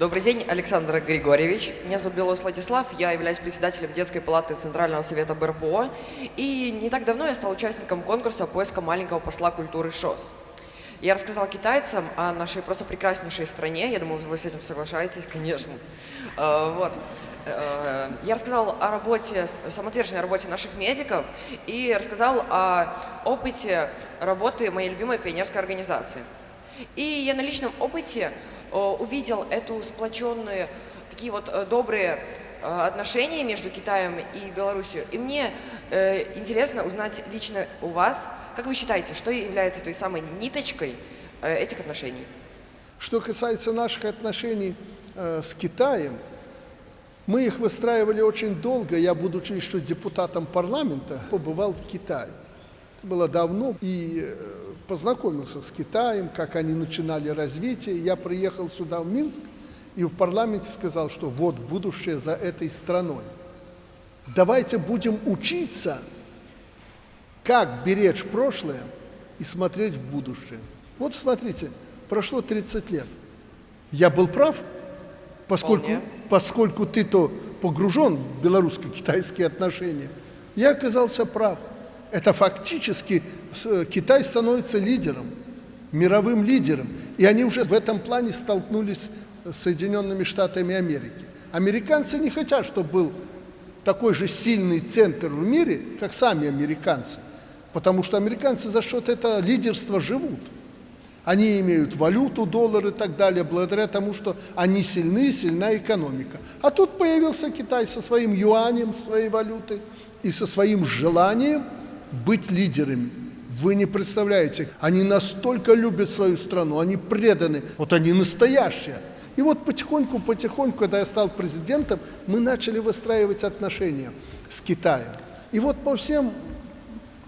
Добрый день, Александр Григорьевич. Меня зовут Белос Владислав, я являюсь председателем детской палаты Центрального совета БРПО. И не так давно я стал участником конкурса поиска маленького посла культуры ШОС. Я рассказал китайцам о нашей просто прекраснейшей стране. Я думаю, вы с этим соглашаетесь, конечно. Э, вот. Э, я рассказал о работе, самоотверженной работе наших медиков и рассказал о опыте работы моей любимой пионерской организации. И я на личном опыте увидел эту сплоченные, такие вот э, добрые э, отношения между Китаем и Беларусью. И мне э, интересно узнать лично у вас, как вы считаете, что является той самой ниточкой э, этих отношений? Что касается наших отношений э, с Китаем, мы их выстраивали очень долго. Я, будучи еще депутатом парламента, побывал в Китае. Это было давно. И познакомился с Китаем, как они начинали развитие. Я приехал сюда, в Минск, и в парламенте сказал, что вот будущее за этой страной. Давайте будем учиться, как беречь прошлое и смотреть в будущее. Вот смотрите, прошло 30 лет. Я был прав, поскольку, поскольку ты-то погружен в белорусско-китайские отношения. Я оказался прав. Это фактически Китай становится лидером, мировым лидером. И они уже в этом плане столкнулись с Соединенными Штатами Америки. Американцы не хотят, чтобы был такой же сильный центр в мире, как сами американцы. Потому что американцы за счет этого лидерства живут. Они имеют валюту, доллар и так далее, благодаря тому, что они сильны, сильна экономика. А тут появился Китай со своим юанем, своей валютой и со своим желанием – быть лидерами. Вы не представляете, они настолько любят свою страну, они преданы, вот они настоящие. И вот потихоньку, потихоньку, когда я стал президентом, мы начали выстраивать отношения с Китаем. И вот по всем,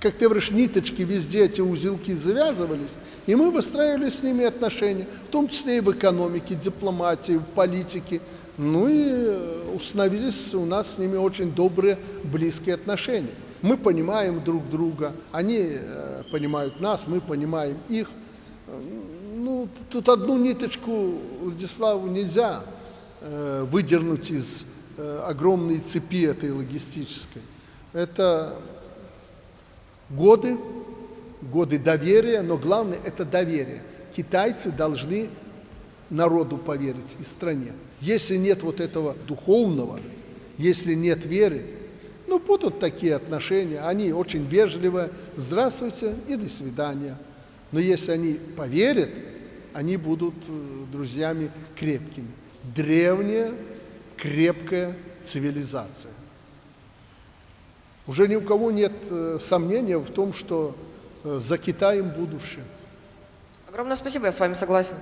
как ты говоришь, ниточки, везде эти узелки завязывались, и мы выстраивали с ними отношения, в том числе и в экономике, дипломатии, в политике. Ну и установились у нас с ними очень добрые, близкие отношения. Мы понимаем друг друга, они э, понимают нас, мы понимаем их. Ну, тут одну ниточку Владиславу нельзя э, выдернуть из э, огромной цепи этой логистической. Это годы, годы доверия, но главное – это доверие. Китайцы должны народу поверить и стране. Если нет вот этого духовного, если нет веры, ну, будут такие отношения, они очень вежливые, здравствуйте и до свидания. Но если они поверят, они будут э, друзьями крепкими. Древняя, крепкая цивилизация. Уже ни у кого нет э, сомнения в том, что э, за Китаем будущее. Огромное спасибо, я с вами согласен.